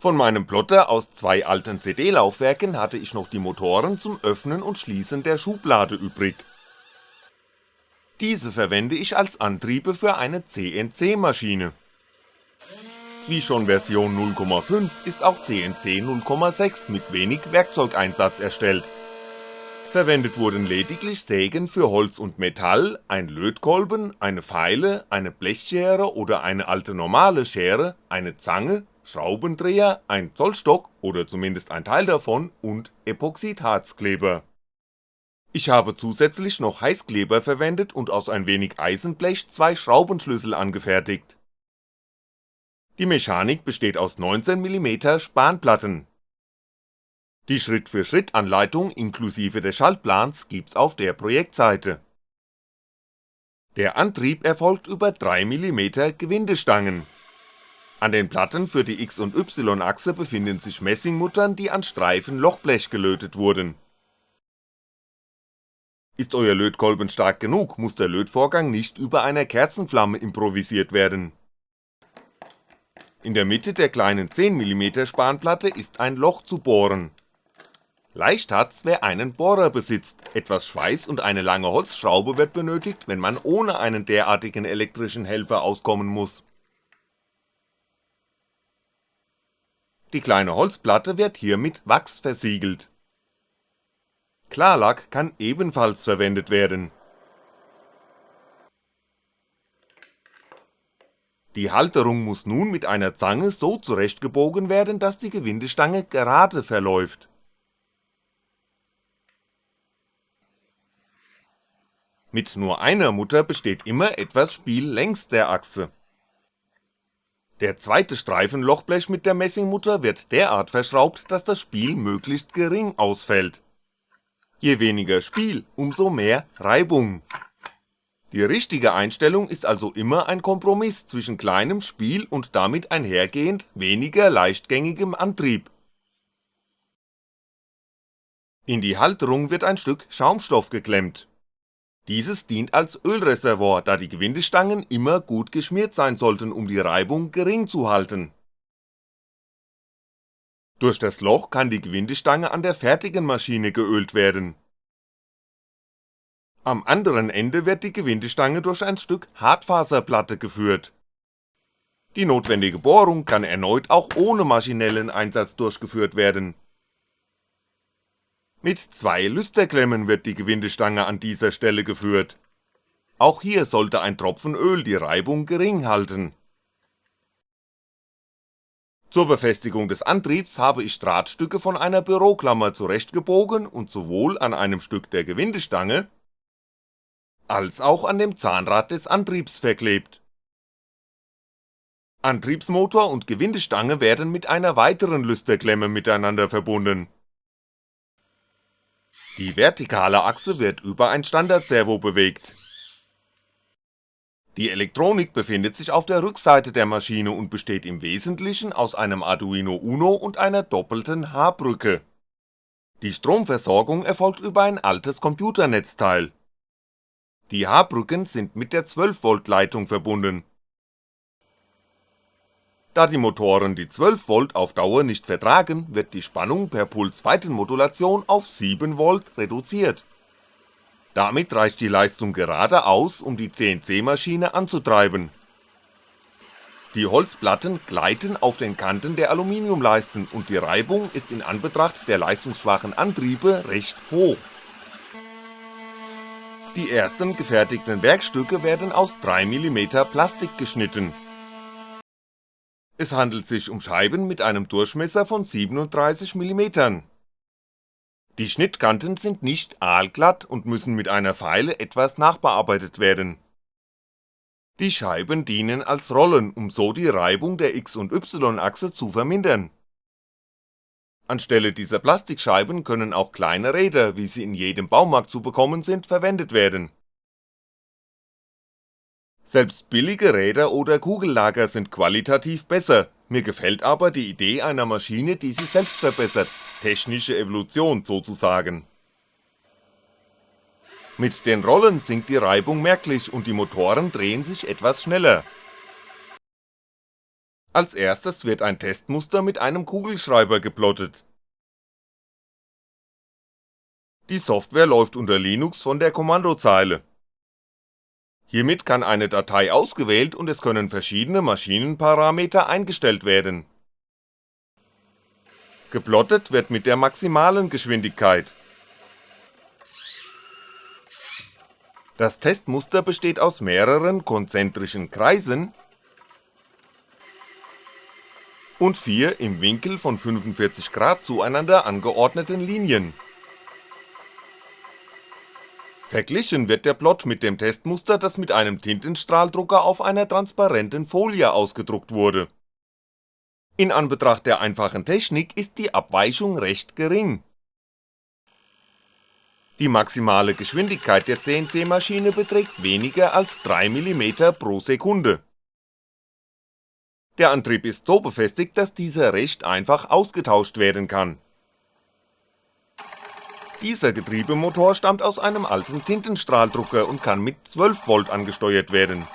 Von meinem Plotter aus zwei alten CD-Laufwerken hatte ich noch die Motoren zum Öffnen und Schließen der Schublade übrig. Diese verwende ich als Antriebe für eine CNC-Maschine. Wie schon Version 0,5 ist auch CNC 0,6 mit wenig Werkzeugeinsatz erstellt. Verwendet wurden lediglich Sägen für Holz und Metall, ein Lötkolben, eine Feile, eine Blechschere oder eine alte normale Schere, eine Zange Schraubendreher, ein Zollstock oder zumindest ein Teil davon und Epoxidharzkleber. Ich habe zusätzlich noch Heißkleber verwendet und aus ein wenig Eisenblech zwei Schraubenschlüssel angefertigt. Die Mechanik besteht aus 19mm Spanplatten. Die Schritt-für-Schritt-Anleitung inklusive des Schaltplans gibt's auf der Projektseite. Der Antrieb erfolgt über 3mm Gewindestangen an den Platten für die X und Y-Achse befinden sich Messingmuttern, die an Streifen Lochblech gelötet wurden. Ist euer Lötkolben stark genug, muss der Lötvorgang nicht über einer Kerzenflamme improvisiert werden. In der Mitte der kleinen 10mm Spanplatte ist ein Loch zu bohren. Leicht hat's, wer einen Bohrer besitzt, etwas Schweiß und eine lange Holzschraube wird benötigt, wenn man ohne einen derartigen elektrischen Helfer auskommen muss Die kleine Holzplatte wird hier mit Wachs versiegelt. Klarlack kann ebenfalls verwendet werden. Die Halterung muss nun mit einer Zange so zurechtgebogen werden, dass die Gewindestange gerade verläuft. Mit nur einer Mutter besteht immer etwas Spiel längs der Achse der zweite Streifen Lochblech mit der Messingmutter wird derart verschraubt, dass das Spiel möglichst gering ausfällt. Je weniger Spiel, umso mehr Reibung. Die richtige Einstellung ist also immer ein Kompromiss zwischen kleinem Spiel und damit einhergehend weniger leichtgängigem Antrieb. In die Halterung wird ein Stück Schaumstoff geklemmt dieses dient als Ölreservoir, da die Gewindestangen immer gut geschmiert sein sollten, um die Reibung gering zu halten. Durch das Loch kann die Gewindestange an der fertigen Maschine geölt werden. Am anderen Ende wird die Gewindestange durch ein Stück Hartfaserplatte geführt. Die notwendige Bohrung kann erneut auch ohne maschinellen Einsatz durchgeführt werden mit zwei Lüsterklemmen wird die Gewindestange an dieser Stelle geführt. Auch hier sollte ein Tropfen Öl die Reibung gering halten. Zur Befestigung des Antriebs habe ich Drahtstücke von einer Büroklammer zurechtgebogen und sowohl an einem Stück der Gewindestange als auch an dem Zahnrad des Antriebs verklebt. Antriebsmotor und Gewindestange werden mit einer weiteren Lüsterklemme miteinander verbunden die vertikale Achse wird über ein Standardservo bewegt. Die Elektronik befindet sich auf der Rückseite der Maschine und besteht im Wesentlichen aus einem Arduino Uno und einer doppelten H-Brücke. Die Stromversorgung erfolgt über ein altes Computernetzteil. Die H-Brücken sind mit der 12V Leitung verbunden da die Motoren die 12V auf Dauer nicht vertragen, wird die Spannung per Pulsweitenmodulation auf 7V reduziert. Damit reicht die Leistung gerade aus, um die CNC-Maschine anzutreiben. Die Holzplatten gleiten auf den Kanten der Aluminiumleisten und die Reibung ist in Anbetracht der leistungsschwachen Antriebe recht hoch. Die ersten gefertigten Werkstücke werden aus 3mm Plastik geschnitten es handelt sich um Scheiben mit einem Durchmesser von 37mm. Die Schnittkanten sind nicht aalglatt und müssen mit einer Feile etwas nachbearbeitet werden. Die Scheiben dienen als Rollen, um so die Reibung der X- und Y-Achse zu vermindern. Anstelle dieser Plastikscheiben können auch kleine Räder, wie sie in jedem Baumarkt zu bekommen sind, verwendet werden selbst billige Räder oder Kugellager sind qualitativ besser, mir gefällt aber die Idee einer Maschine, die sich selbst verbessert, technische Evolution sozusagen. Mit den Rollen sinkt die Reibung merklich und die Motoren drehen sich etwas schneller. Als erstes wird ein Testmuster mit einem Kugelschreiber geplottet. Die Software läuft unter Linux von der Kommandozeile. Hiermit kann eine Datei ausgewählt und es können verschiedene Maschinenparameter eingestellt werden. Geplottet wird mit der maximalen Geschwindigkeit. Das Testmuster besteht aus mehreren konzentrischen Kreisen und vier im Winkel von 45 Grad zueinander angeordneten Linien. Verglichen wird der Plot mit dem Testmuster, das mit einem Tintenstrahldrucker auf einer transparenten Folie ausgedruckt wurde. In Anbetracht der einfachen Technik ist die Abweichung recht gering. Die maximale Geschwindigkeit der CNC-Maschine beträgt weniger als 3mm pro Sekunde der Antrieb ist so befestigt, dass dieser recht einfach ausgetauscht werden kann. Dieser Getriebemotor stammt aus einem alten Tintenstrahldrucker und kann mit 12V angesteuert werden.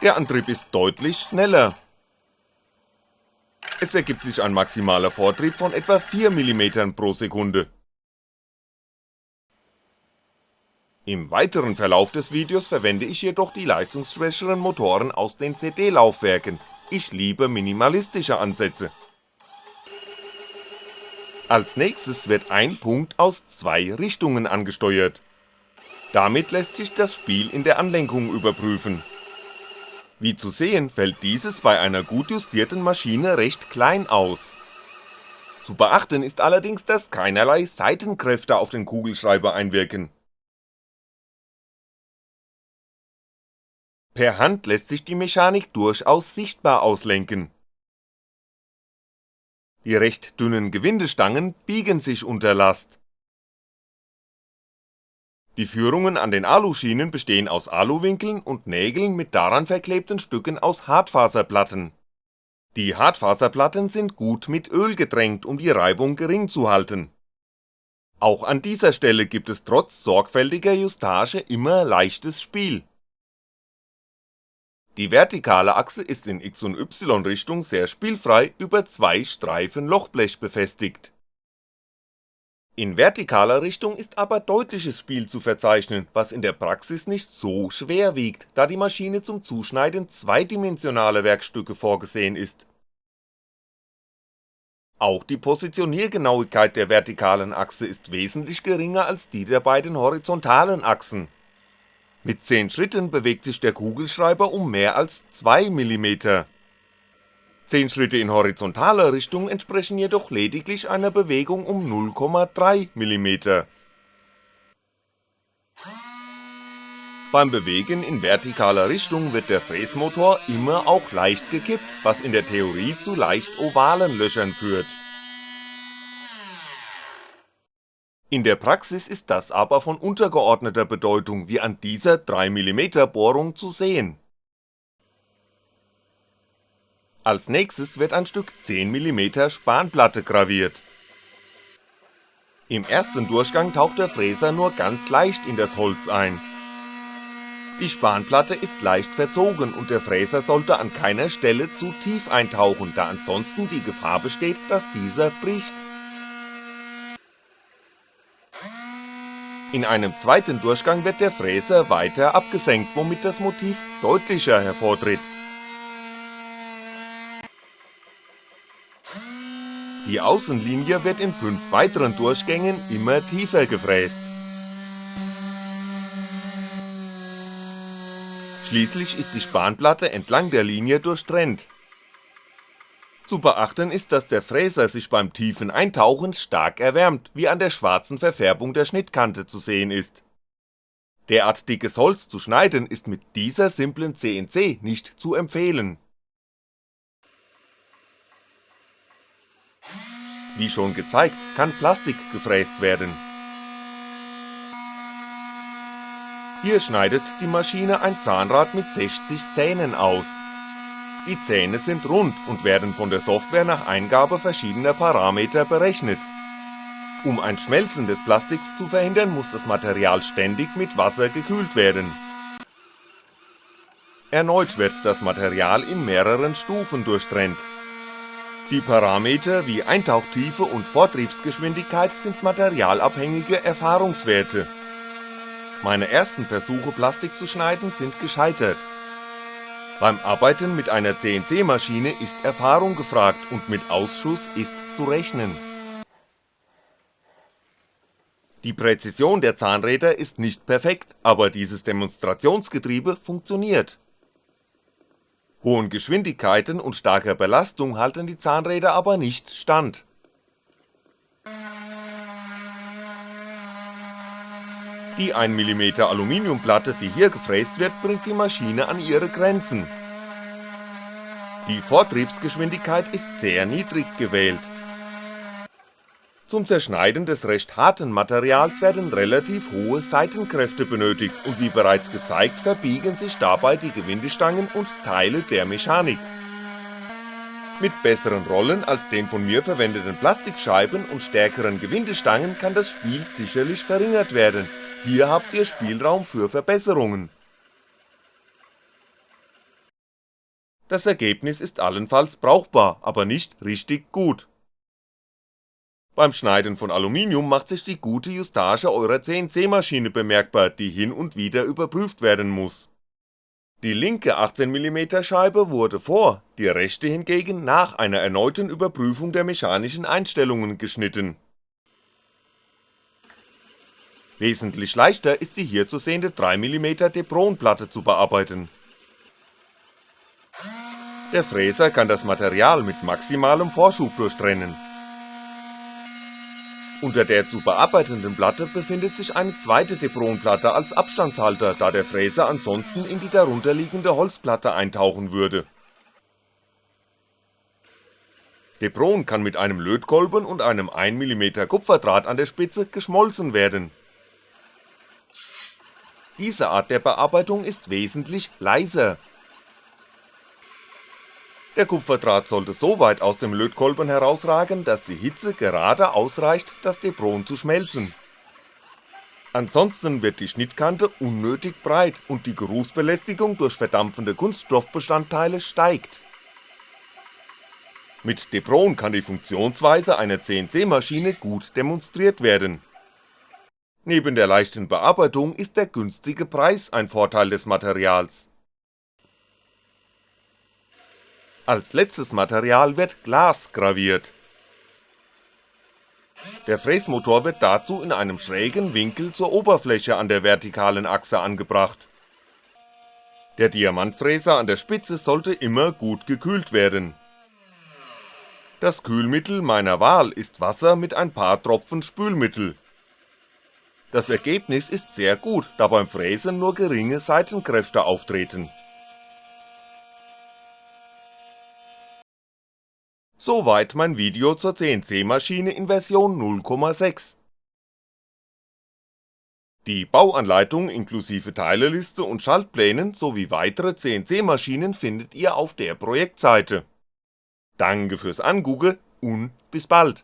Der Antrieb ist deutlich schneller. Es ergibt sich ein maximaler Vortrieb von etwa 4mm pro Sekunde. Im weiteren Verlauf des Videos verwende ich jedoch die leistungsschwächeren Motoren aus den CD-Laufwerken, ich liebe minimalistische Ansätze. Als nächstes wird ein Punkt aus zwei Richtungen angesteuert. Damit lässt sich das Spiel in der Anlenkung überprüfen. Wie zu sehen fällt dieses bei einer gut justierten Maschine recht klein aus. Zu beachten ist allerdings, dass keinerlei Seitenkräfte auf den Kugelschreiber einwirken Per Hand lässt sich die Mechanik durchaus sichtbar auslenken. Die recht dünnen Gewindestangen biegen sich unter Last. Die Führungen an den Aluschienen bestehen aus Aluwinkeln und Nägeln mit daran verklebten Stücken aus Hartfaserplatten. Die Hartfaserplatten sind gut mit Öl getränkt, um die Reibung gering zu halten. Auch an dieser Stelle gibt es trotz sorgfältiger Justage immer leichtes Spiel die vertikale Achse ist in X und Y Richtung sehr spielfrei über zwei Streifen Lochblech befestigt. In vertikaler Richtung ist aber deutliches Spiel zu verzeichnen, was in der Praxis nicht so schwer wiegt, da die Maschine zum Zuschneiden zweidimensionaler Werkstücke vorgesehen ist. Auch die Positioniergenauigkeit der vertikalen Achse ist wesentlich geringer als die der beiden horizontalen Achsen mit 10 Schritten bewegt sich der Kugelschreiber um mehr als 2mm. 10 Schritte in horizontaler Richtung entsprechen jedoch lediglich einer Bewegung um 0,3mm. Beim Bewegen in vertikaler Richtung wird der Fräsmotor immer auch leicht gekippt, was in der Theorie zu leicht ovalen Löchern führt In der Praxis ist das aber von untergeordneter Bedeutung wie an dieser 3mm Bohrung zu sehen. Als nächstes wird ein Stück 10mm Spanplatte graviert. Im ersten Durchgang taucht der Fräser nur ganz leicht in das Holz ein. Die Spanplatte ist leicht verzogen und der Fräser sollte an keiner Stelle zu tief eintauchen, da ansonsten die Gefahr besteht, dass dieser bricht In einem zweiten Durchgang wird der Fräser weiter abgesenkt, womit das Motiv deutlicher hervortritt. Die Außenlinie wird in fünf weiteren Durchgängen immer tiefer gefräst. Schließlich ist die Spanplatte entlang der Linie durchtrennt zu beachten ist, dass der Fräser sich beim tiefen Eintauchen stark erwärmt, wie an der schwarzen Verfärbung der Schnittkante zu sehen ist. Derart dickes Holz zu schneiden ist mit dieser simplen CNC nicht zu empfehlen. Wie schon gezeigt, kann Plastik gefräst werden. Hier schneidet die Maschine ein Zahnrad mit 60 Zähnen aus die Zähne sind rund und werden von der Software nach Eingabe verschiedener Parameter berechnet. Um ein Schmelzen des Plastiks zu verhindern, muss das Material ständig mit Wasser gekühlt werden. Erneut wird das Material in mehreren Stufen durchtrennt. Die Parameter wie Eintauchtiefe und Vortriebsgeschwindigkeit sind materialabhängige Erfahrungswerte. Meine ersten Versuche Plastik zu schneiden sind gescheitert. Beim Arbeiten mit einer CNC-Maschine ist Erfahrung gefragt und mit Ausschuss ist zu rechnen. Die Präzision der Zahnräder ist nicht perfekt, aber dieses Demonstrationsgetriebe funktioniert. Hohen Geschwindigkeiten und starker Belastung halten die Zahnräder aber nicht stand. Die 1mm Aluminiumplatte, die hier gefräst wird, bringt die Maschine an ihre Grenzen. Die Vortriebsgeschwindigkeit ist sehr niedrig gewählt. Zum Zerschneiden des recht harten Materials werden relativ hohe Seitenkräfte benötigt und wie bereits gezeigt verbiegen sich dabei die Gewindestangen und Teile der Mechanik. Mit besseren Rollen als den von mir verwendeten Plastikscheiben und stärkeren Gewindestangen kann das Spiel sicherlich verringert werden, hier habt ihr Spielraum für Verbesserungen. Das Ergebnis ist allenfalls brauchbar, aber nicht richtig gut. Beim Schneiden von Aluminium macht sich die gute Justage eurer CNC-Maschine bemerkbar, die hin und wieder überprüft werden muss. Die linke 18mm Scheibe wurde vor, die rechte hingegen nach einer erneuten Überprüfung der mechanischen Einstellungen geschnitten. Wesentlich leichter ist die hier zu sehende 3mm Depron-Platte zu bearbeiten. Der Fräser kann das Material mit maximalem Vorschub durchtrennen unter der zu bearbeitenden Platte befindet sich eine zweite Depronplatte als Abstandshalter, da der Fräser ansonsten in die darunterliegende Holzplatte eintauchen würde. Depron kann mit einem Lötkolben und einem 1mm Kupferdraht an der Spitze geschmolzen werden. Diese Art der Bearbeitung ist wesentlich leiser der Kupferdraht sollte so weit aus dem Lötkolben herausragen, dass die Hitze gerade ausreicht, das Debron zu schmelzen. Ansonsten wird die Schnittkante unnötig breit und die Geruchsbelästigung durch verdampfende Kunststoffbestandteile steigt. Mit Debron kann die Funktionsweise einer CNC-Maschine gut demonstriert werden. Neben der leichten Bearbeitung ist der günstige Preis ein Vorteil des Materials Als letztes Material wird Glas graviert. Der Fräsmotor wird dazu in einem schrägen Winkel zur Oberfläche an der vertikalen Achse angebracht. Der Diamantfräser an der Spitze sollte immer gut gekühlt werden. Das Kühlmittel meiner Wahl ist Wasser mit ein paar Tropfen Spülmittel. Das Ergebnis ist sehr gut, da beim Fräsen nur geringe Seitenkräfte auftreten Soweit mein Video zur CNC-Maschine in Version 0.6. Die Bauanleitung inklusive Teileliste und Schaltplänen sowie weitere CNC-Maschinen findet ihr auf der Projektseite. Danke fürs Angucken und bis bald